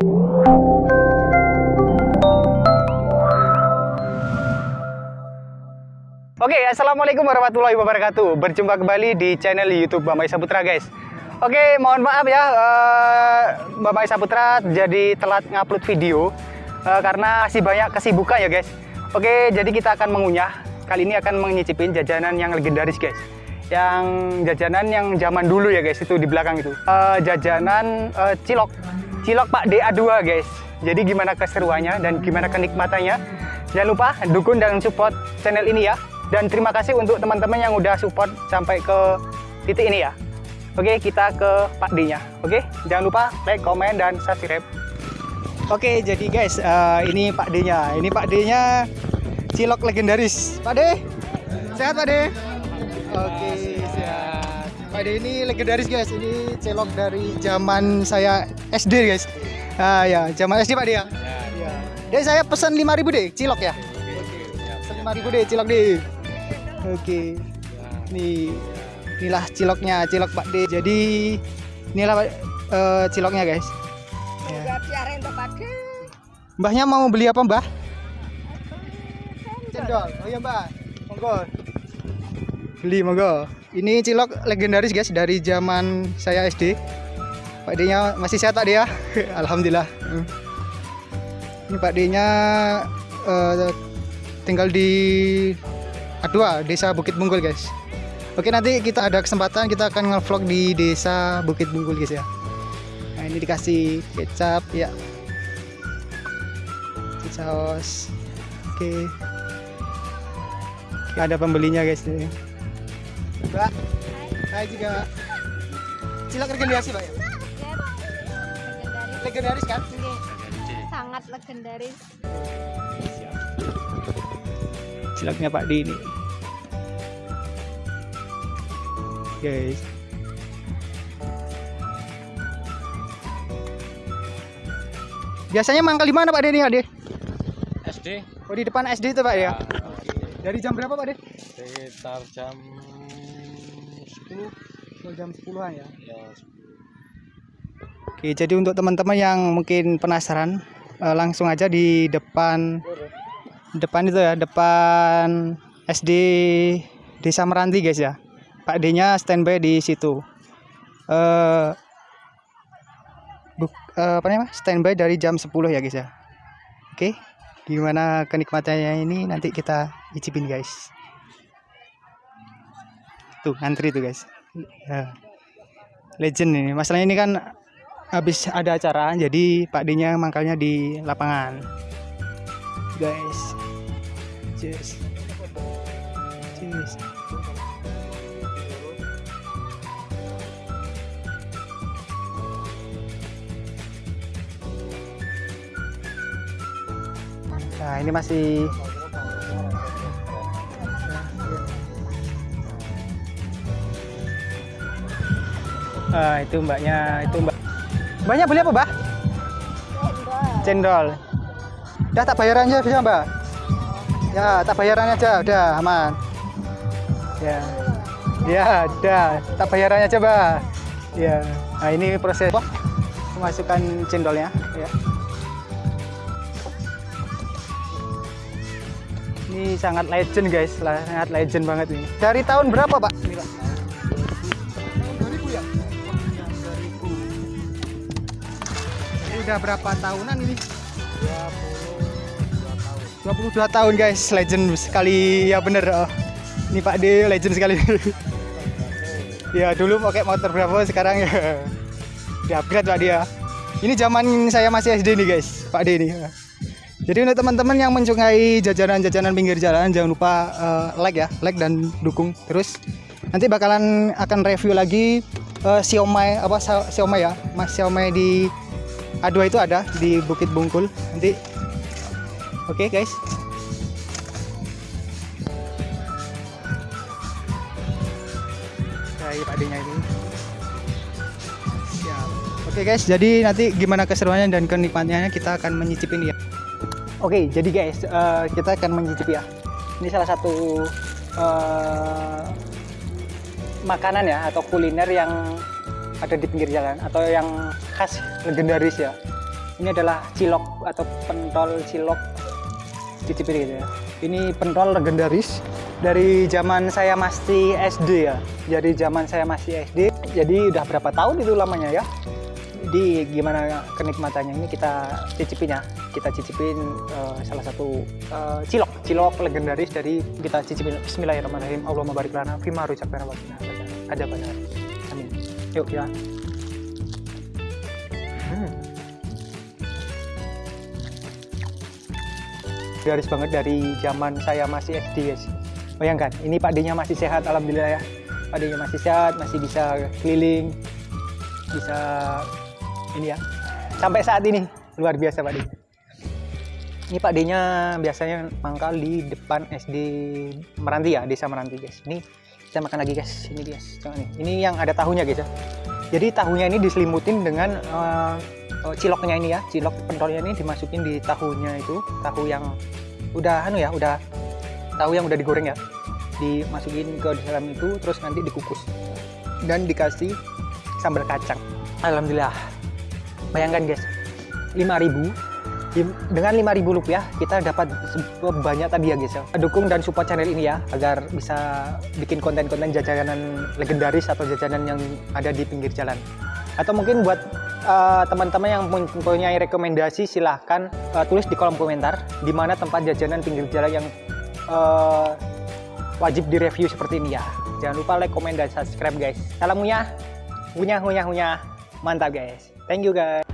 Oke, assalamualaikum warahmatullahi wabarakatuh. Berjumpa kembali di channel YouTube Bambang Saputra, guys. Oke, mohon maaf ya, uh, Bambang Saputra jadi telat ngupload video uh, karena masih banyak kesibukan ya, guys. Oke, jadi kita akan mengunyah. Kali ini akan menyicipin jajanan yang legendaris, guys. Yang jajanan yang zaman dulu ya, guys. Itu di belakang itu. Uh, jajanan uh, cilok, cilok Pak DA2, guys. Jadi gimana keseruannya dan gimana kenikmatannya? Jangan lupa dukung dan support channel ini ya. Dan terima kasih untuk teman-teman yang udah support sampai ke titik ini ya. Oke, kita ke Pak D-nya. Oke, jangan lupa like, komen, dan subscribe. Oke, jadi guys, uh, ini Pak D-nya. Ini Pak D-nya cilok legendaris. Pak D, sehat Pak D? Oke, D ini legendaris guys. Ini cilok dari zaman saya SD guys. Ah ya, zaman SD Pak D ya. Ya. Dek saya pesan 5000 deh cilok ya. Pesan 5000 deh cilok deh. Oke. Nih. Inilah ciloknya, cilok Pak D. Jadi inilah uh, ciloknya, guys. Ya. Mbahnya mau beli apa, Mbah? Cendol. Oh iya, Mbah. Monggo. Beli monggo. Ini cilok legendaris, guys, dari zaman saya SD. Pak D-nya masih sehat D ya? Alhamdulillah. Hmm. Ini Pak D-nya uh, tinggal di A2 Desa Bukit Bunggul guys. Oke nanti kita ada kesempatan kita akan ngevlog di Desa Bukit Bunggul guys ya. Nah ini dikasih kecap ya. Saus. Oke. Oke, ada pembelinya guys nih. Mbak. Hai juga. Cilok legendaris Pak ya? Legendaris kan? sangat legendaris ciloknya Pak D ini guys biasanya mangkal di mana Pak D ini Pak D? SD Oh di depan SD itu Pak ya? Dari jam berapa Pak D? sekitar jam 10 Oh, jam 10-an ya. ya Oke, jadi untuk teman-teman yang mungkin penasaran, eh, langsung aja di depan depan itu ya, depan SD Desa Meranti guys ya. Pak D-nya standby di situ. Eh buk, eh, apa namanya? Standby dari jam 10 ya guys ya. Oke. Gimana kenikmatannya ini nanti kita icipin guys. Tuh, antri tuh guys. Ya. Legend ini. Masalahnya ini kan habis ada acara jadi Pak D-nya mangkalnya di lapangan guys cheers cheers nah ini masih Ah, itu mbaknya, itu mbak. Mbaknya beli apa, Mbak? Cendol. Udah tak bayarannya bisa, Mbak? Ya, tak bayarannya aja, udah aman. Ya. Ya, udah, tak bayarannya aja, Mbak. Ya. Nah, ini proses Wah, memasukkan cendolnya, ya. Ini sangat legend, guys. Sangat legend banget ini. Dari tahun berapa, Pak? Ini, Pak. Udah berapa tahunan ini? 22 tahun guys, legend sekali ya bener. Oh. Ini Pak D legend sekali. ya dulu pakai motor Bravo, sekarang ya di upgrade Pak dia. Ini zaman saya masih SD nih guys, Pak D ini. Jadi untuk teman-teman yang mencungai jajanan-jajanan pinggir jalan, jangan lupa uh, like ya, like dan dukung terus. Nanti bakalan akan review lagi uh, siomay apa siomay ya, Mas siomay di A2 itu ada di Bukit Bungkul. Nanti Oke, guys. Dari padenya ini. Oke, guys. Jadi nanti gimana keseruannya dan kenikmatannya kita akan menyicipin ya. Oke, jadi guys, eh, kita akan menyicipi ya. Ini salah satu eh, makanan ya atau kuliner yang ada di pinggir jalan atau yang khas legendaris ya. Ini adalah cilok atau pentol cilok. Cicipin gitu ya. Ini pentol legendaris dari zaman saya masih SD ya. Jadi zaman saya masih SD jadi udah berapa tahun itu lamanya ya jadi gimana kenikmatannya ini kita cicipin ya. Kita cicipin eh, salah satu eh, cilok. Cilok legendaris dari kita cicipin. Bismillahirrahmanirrahim. Allahumma barik lana fima ruzaqtana wa qina adzabannar. Amin. Yuk ya. Hmm. garis banget dari zaman saya masih SD guys. Bayangkan ini Pak D-nya masih sehat Alhamdulillah ya. Pak D-nya masih sehat masih bisa keliling bisa ini ya. Sampai saat ini luar biasa Pak D. Ini Pak D-nya biasanya mangkal di depan SD Meranti ya desa Meranti guys. Ini kita makan lagi guys. Ini guys Coba nih. ini yang ada tahunya guys ya. Jadi tahunya ini diselimutin dengan eh, ciloknya ini ya. Cilok pentolnya ini dimasukin di tahunya itu. Tahu yang udah anu ya udah tahu yang udah digoreng ya. Dimasukin ke dalam itu terus nanti dikukus. Dan dikasih sambal kacang. Alhamdulillah bayangkan guys. 5000 Dim- dengan 5000 rupiah kita dapat banyak tadi ya guys ya. Dukung dan support channel ini ya agar bisa bikin konten-konten jajanan legendaris atau jajanan yang ada di pinggir jalan. Atau mungkin buat eh, teman-teman yang mempunyai rekomendasi silahkan eh, tulis di kolom komentar di mana tempat jajanan pinggir jalan yang eh, wajib direview seperti ini ya. Jangan lupa like, komen, dan subscribe guys. Salam ngunyah ngunyah ngunyah ngunyah mantap guys thank you guys